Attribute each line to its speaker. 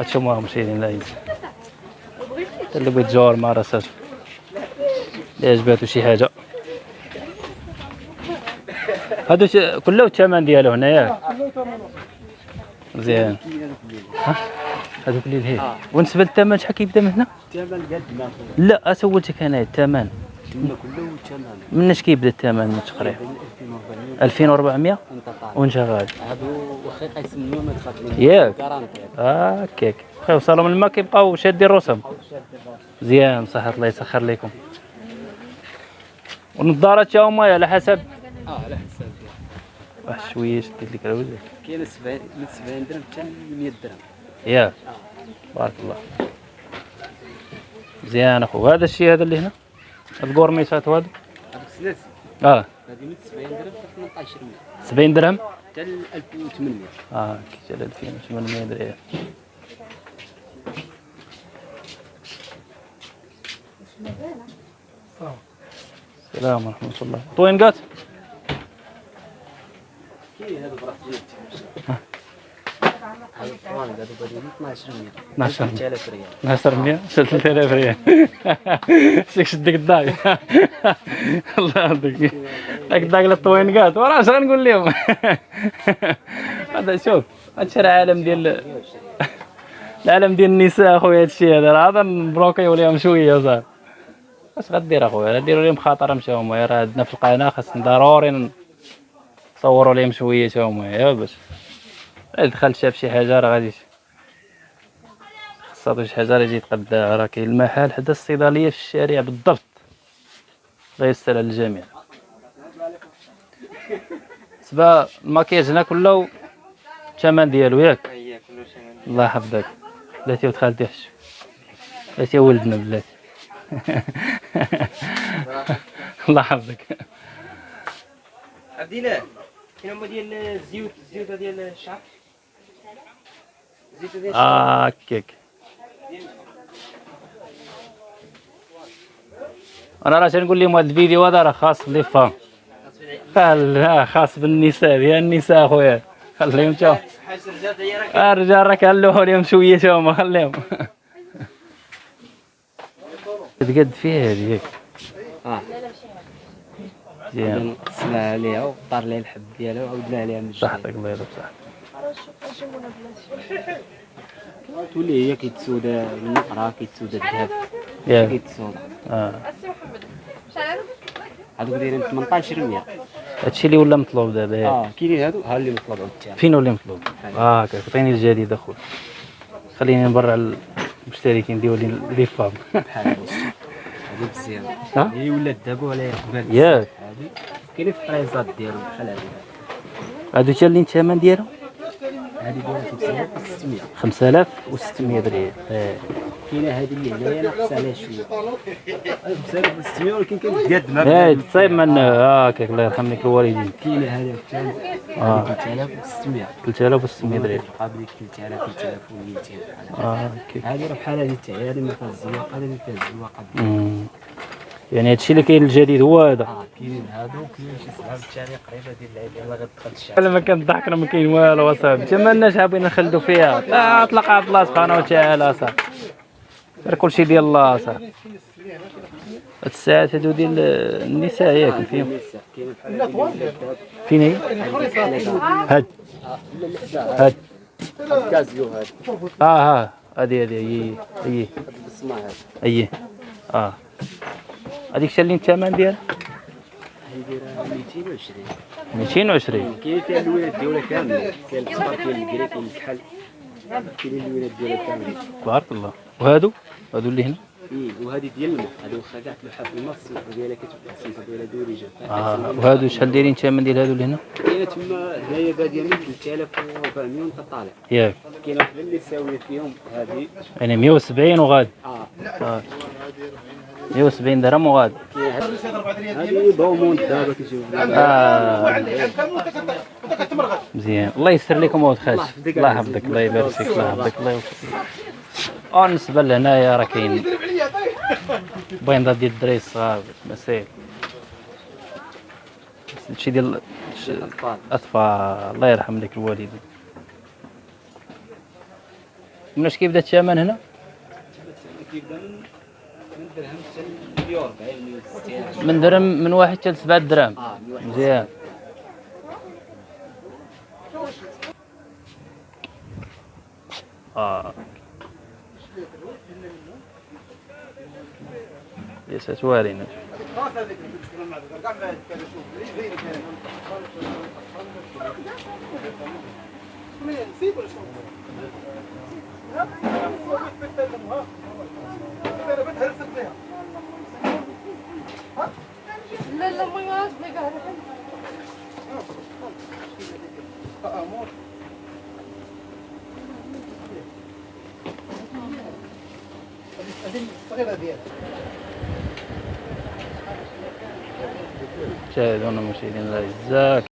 Speaker 1: هاتشوفوها مشاهدينا الأعزاء اللي بغيت تجاور مع راساتو اللي عجباتو شي حاجة؟ هادو كله الثمن ديالو هنا ياك؟ مزيان ها؟ هادوك اللي لهيه وبالنسبة للثمن شحال كيبدا من هنا؟
Speaker 2: الثمن قد
Speaker 1: لا أسولتك أنا الثمن
Speaker 2: كله الثمن
Speaker 1: مناش كيبدا الثمن من تقريبا؟ 2400
Speaker 2: انت طالع
Speaker 1: وانت غادي
Speaker 2: هادو واخا يقسموا ما تخاف منهم
Speaker 1: ياك. هكاك بقاو وصلوا من الماء كيبقاو شادين الرسم. مزيان صحة الله يسخر لكم. والنظارات تا هما على حسب.
Speaker 2: آه على حساب
Speaker 1: واحد شوية شديت لك الوجه
Speaker 2: كاين 70 من 70 درهم حتى ل 100 درهم
Speaker 1: ياك بارك الله. مزيان أخو هذا الشيء هذا اللي هنا؟ الكورميسات
Speaker 2: هذوك السلاسل.
Speaker 1: آه.
Speaker 2: هذه من 70 درهم. حتى 18 درهم؟
Speaker 1: 70 درهم
Speaker 2: حتى ل 1800
Speaker 1: آه كي جا 2800 درهم. السلام ورحمة الله. طوينقات
Speaker 2: كاين 12000 ريال.
Speaker 1: 12100 3000 ريال. شيك شدك الداك الله يرضيك. داك الداك لا طوين وراه 10 نقول لهم؟ هذا شوف هادشي راه عالم ديال العالم ديال النساء أخويا هادشي هذا. راه هذا نبلوكيو ليهم شوية صاحبي اش غدير أخويا غديروا لهم خاطر مشاو راه عندنا في القناة خاصنا ضروري نصوروا لهم شوية تا هما يا باش دخل شاف شي حاجة راه غادي خاصها شي حاجة راه يجي يتقداها راه كاين المحل حدا الصيدلية في الشارع بالضبط. الله يستر على الجميع. بالنسبة الماكياج هنا كله الثمن ديالو ياك؟ الله يحفظك. بلاتي ولد خالتي حشو بلاتي ولدنا بلاتي. الله يحفظك.
Speaker 3: عبد الله كاين هما ديال الزيوت الزيوت ديال الشعر الزيوت ديال الشعر
Speaker 1: آه، هكاك أنا راه تنقول لهم هذا الفيديو هذا راه خاص لي فام لا خاص بالنساء؟ ديال النساء اخويا خليهم تا
Speaker 3: الرجال راه
Speaker 1: آه، كنلوحوا لهم شوية تا هما خليهم. تقد فيها هذه ياك آه
Speaker 2: قسمها عليها وطار لها الحب ديالها وعاودنا عليها من جديد
Speaker 1: صحتك الله يرضى بصحتك
Speaker 2: تولي هي كيتسود النقره كيتسود الذهب.
Speaker 1: ياك
Speaker 2: كيتسود
Speaker 1: آه.
Speaker 2: هذوك دايرين 1800
Speaker 1: هادشي اللي ولا مطلوب دابا.
Speaker 2: آه كاينين هادو؟ ها اللي مطلوب عاوتاني
Speaker 1: فين ولا مطلوب؟ آه هكاك عطيني الجديد أخويا. خليني نبرع المشتركين ديالي لي فام.
Speaker 2: بحال هادو. مزيان.
Speaker 1: ها؟
Speaker 2: هي ولات دابا عليها قبال
Speaker 1: ياك.
Speaker 2: كاينين في الطريزات ديالهم بحال هادي.
Speaker 1: هادو تا اللي الثمن ديالهم؟
Speaker 2: هادي دايره 600
Speaker 1: 5600 درهم. آه.
Speaker 2: كاينة هادي اللي هنايا ناقص عليها شوية. 5600 ولكن قد ما
Speaker 1: إيه تصيب من آه هكاك الله يرحم لك الوالدين.
Speaker 2: كاينة هذا الثاني
Speaker 1: آه.
Speaker 2: 3600
Speaker 1: 3600 درهم.
Speaker 2: قابل 3000 3200 بحال
Speaker 1: آه
Speaker 2: هذه راه بحال هذه هي هذه ما فيها الزواق هذه اللي فيها الزواق
Speaker 1: أمم. يعني هادشي اللي كاين الجديد هو هذا.
Speaker 2: آه كاينين هادو وكاين شي صحاب الثاني قريبه ديال العيد يلاه غتدخل الشعب
Speaker 1: ما كنضحك راه ما كاين والو اصاحبي تما الناس حابين نخلدوا فيها. لا اطلق على الله سبحانه وتعالى اصاحبي راه كلشي ديال الله اصاحبي هاد الساعات هادو ديال النساء ياك فيهم
Speaker 2: كاين
Speaker 1: فين هي؟ هاد. هاد.
Speaker 2: كازيو هذا
Speaker 1: آه ها هادي هادي هي هي. هي. آه. هذيك شا اللي الثمن ديالها؟
Speaker 2: هي دايره 220
Speaker 1: 220
Speaker 2: كاين فيها الولاد ديالها كامله كاين الصفر كاين الكري كاين الكحل كاينين الولاد ديالها كاملين
Speaker 1: بارك الله. وهادو؟ هادو اللي هنا؟
Speaker 2: إيه، وهذه ديال الماء هذه واخا كاع تلوحها في الماء السمك ديالها كتبقى السمكه ديالها دوريجه
Speaker 1: آه وهادو شحال دايرين الثمن ديال هادو اللي هنا
Speaker 2: كاينة تما هنايا بادية من 3400 وانت طالع
Speaker 1: ياك
Speaker 2: كاينة وحده اللي ساوية فيهم هذه.
Speaker 1: يعني 170 وغادي
Speaker 2: آه.
Speaker 1: آه. 170 درهم وغادي
Speaker 2: كاينة هذه- هذه بومون دابا كيجيو
Speaker 1: آه. مزيان. الله يسر لكم خالتي
Speaker 2: يحفظك.
Speaker 1: الله. يحفظك. الله يبارك فيك. الله يحفظك. الله يوفقك آه بالنسبة لهنايا راه كاين بيضات ديال الدراري الصغار مسائل هادشي ديال
Speaker 2: الاطفال
Speaker 1: أطفال. الله يرحم لك الوالدين من اش كيبدا الثمن هنا؟
Speaker 2: كيبدا من من درهم حتى 140 160
Speaker 1: من درهم من واحد حتى لسبعة. دراهم
Speaker 2: آه واحد
Speaker 1: مزيان. آه. ليست وارنة
Speaker 4: لا لا ما يعرفش ما
Speaker 1: شاهدونا مشاهدينا الأعزاء.